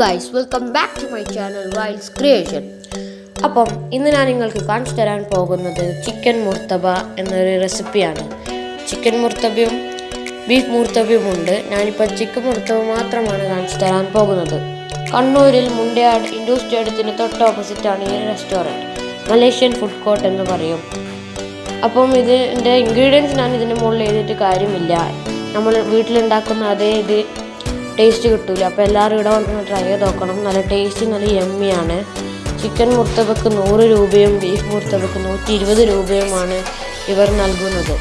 Guys welcome back to my channel wilds creation appam ഇന്ന് ഞാൻ നിങ്ങൾക്ക് കാണിച്ചു തരാൻ പോകുന്നത് ചിക്കൻ മുർത്തബ എന്നൊരു റെസിപ്പിയാണ് ചിക്കൻ മുർത്തബയും ബീഫ് മുർത്തബയും ഉണ്ട്. ഞാനിപ്പോൾ ചിക്കൻ മുർത്തബ മാത്രമാണ് കാണിച്ചു തരാൻ പോകുന്നത്. കണ്ണൂരിൽ മുണ്ടയാട് ഇൻഡോർ സ്റ്റേഡിയത്തിന് തൊട്ട് ഓപ്പോസിറ്റാണ് ഈ റെസ്റ്റോറന്റ് മലേഷ്യൻ ഫുഡ് കോർട്ട് എന്ന് പറയും. അപ്പം ഇതിന്റെ ഇൻഗ്രീഡിയൻസ് ഞാൻ ഇതിന് മുകളിൽ എഴുതിയിട്ട് കാര്യമില്ല. നമ്മൾ വീട്ടിലുണ്ടാക്കുന്ന അതേ ഇത് ടേസ്റ്റ് കിട്ടൂല. അപ്പോൾ എല്ലാവരും ഇവിടെ വന്ന് ട്രൈ ചെയ്ത് നോക്കണം. നല്ല ടേസ്റ്റ് നല്ല യമ്മിയാണ് ചിക്കൻ മുർത്തബക്ക് നൂറ് രൂപയും ബീഫ് മുർത്തബക്ക് നൂറ്റി ഇരുപത് രൂപയുമാണ് ഇവർ നൽകുന്നത്.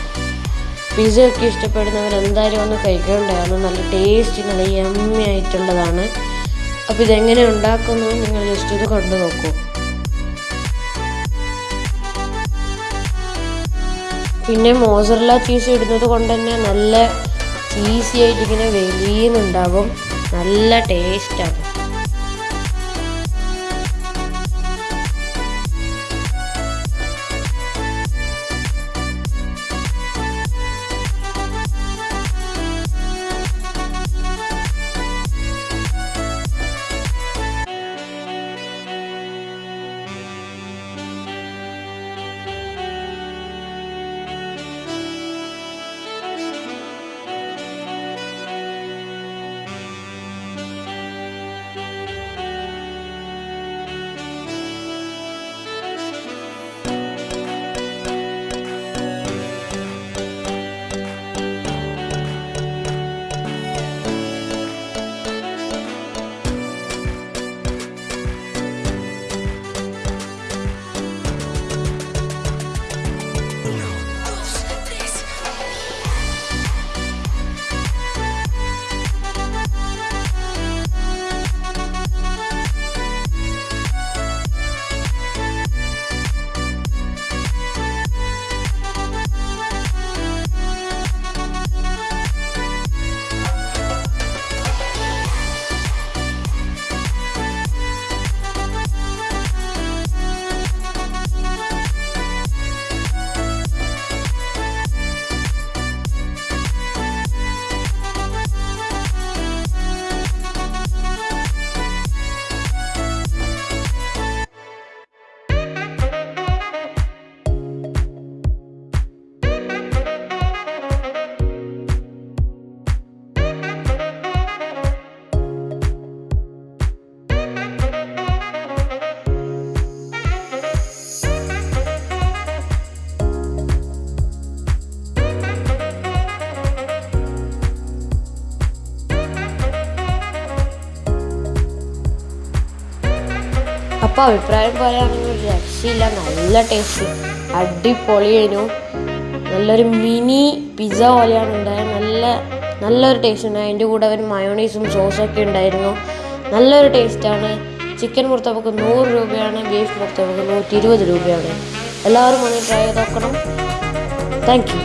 പിസ്സ ഒക്കെ ഇഷ്ടപ്പെടുന്നവർ എന്തായാലും ഒന്ന് കഴിക്കേണ്ടതാണ് നല്ല ടേസ്റ്റ് നല്ല യമ്മി ആയിട്ടുള്ളതാണ്. അപ്പോൾ ഇതെങ്ങനെ ഉണ്ടാക്കുന്നു നിങ്ങൾ ജസ്റ്റ് ഇത് കണ്ടു നോക്കൂ. പിന്നെ മോസറല്ല ചീസ് ഇടുന്നത് കൊണ്ട് തന്നെ നല്ല ഈസി ആയിട്ട് ഇങ്ങനെ വെളിയുന്നുണ്ടാകും നല്ല ടേസ്റ്റാണ് അപ്പോൾ അഭിപ്രായം പറയുകയാണെങ്കിൽ ഒരു രക്ഷയില്ല. നല്ല ടേസ്റ്റ് അടിപൊളിയായിരുന്നു നല്ലൊരു മിനി പിസ്സ പോലെയാണ് ഉണ്ടായത്. നല്ല നല്ലൊരു ടേസ്റ്റ് ഉണ്ട്. അതിന്റെ കൂടെ ഒരു മയോണൈസും സോസൊക്കെ ഉണ്ടായിരുന്നു. നല്ലൊരു ടേസ്റ്റാണ് ചിക്കൻ മുർത്തവക്ക് നൂറ് രൂപയാണ്. ബീഫ് മുർത്തവക്ക് നൂറ്റി ഇരുപത് രൂപയാണ്. എല്ലാവരും വന്ന് ട്രൈ ചെയ്ത് നോക്കണം. Thank you